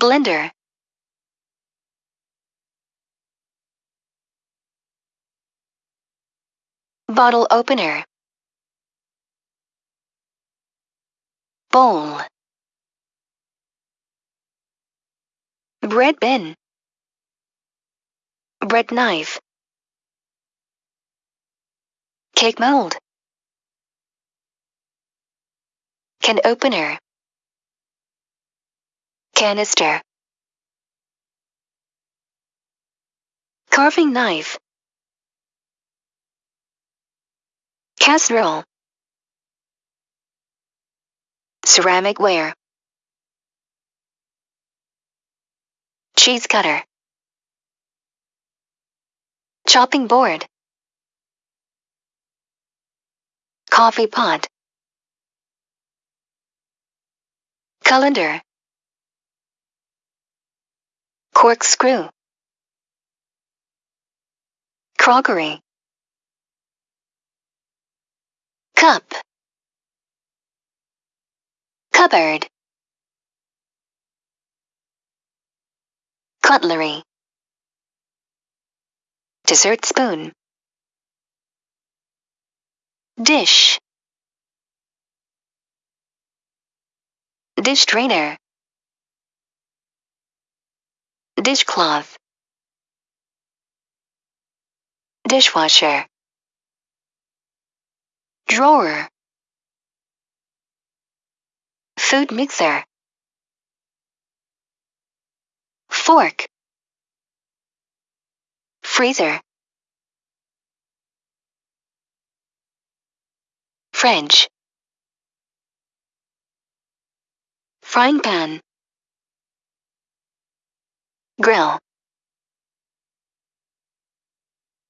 blender, bottle opener, bowl, bread bin, bread knife, cake mold, can opener, canister, carving knife, casserole, ceramic ware, cheese cutter, chopping board, coffee pot, colander, corkscrew, crockery, cup, cupboard, cutlery, dessert spoon, dish, dish drainer, dishcloth, dishwasher, drawer, food mixer, fork, freezer, French, frying pan, grill,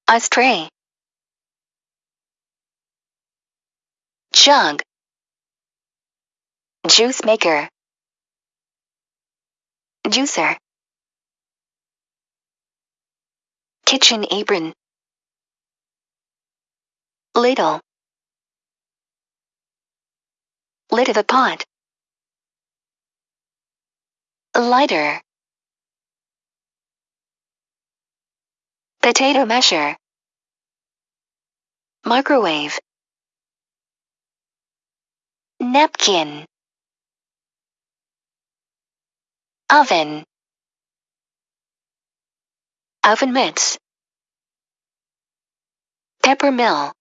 ashtray, jug, juice maker, juicer, kitchen apron, ladle, lid of a pot, lighter, potato masher, microwave, napkin, oven, oven mitts, pepper mill,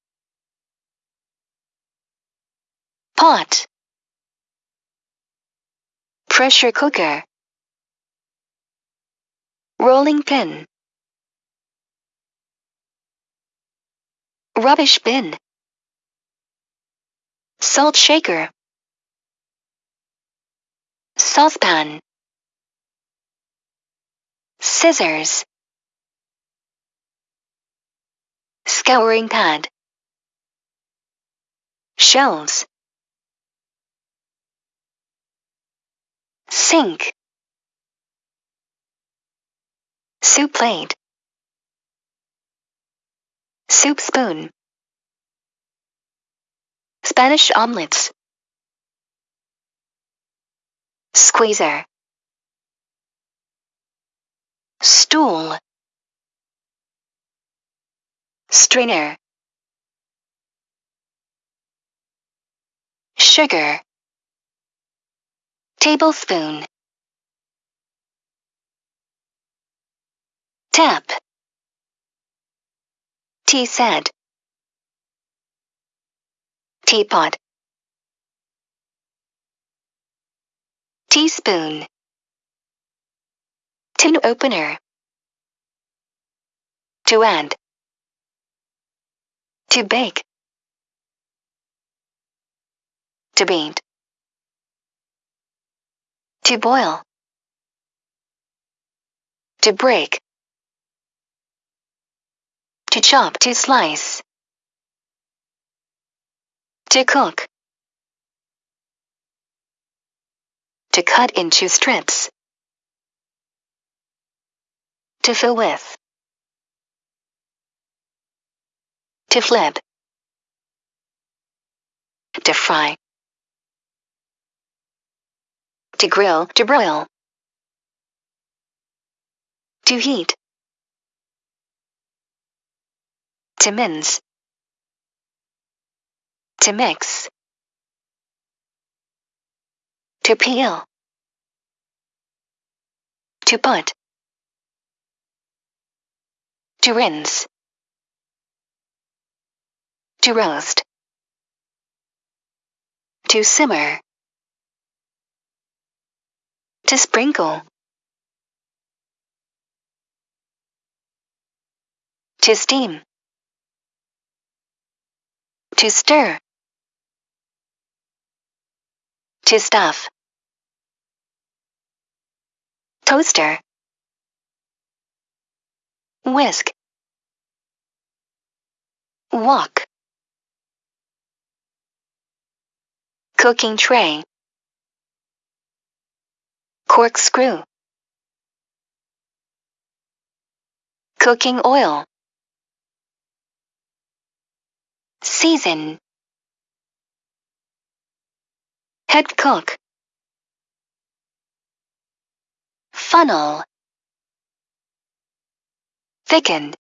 pot, pressure cooker, rolling pin, rubbish bin, salt shaker, saucepan, scissors, scouring pad, shelves, sink, soup plate, soup spoon, Spanish omelets, squeezer, stool, strainer, sugar, tablespoon, tap, tea set, teapot, teaspoon, tin opener, to add, to bake, to beat, to boil, to break, to chop, to slice, to cook, to cut into strips, to fill with, to flip, to fry, to grill, to broil, To heat. To mince. To mix. To peel. To put. To rinse. To roast. To simmer. To sprinkle. To steam. To stir. To stuff. Toaster. Whisk. Wok. Cooking tray. Corkscrew. Cooking oil. Season. Head cook. Funnel. Thickened.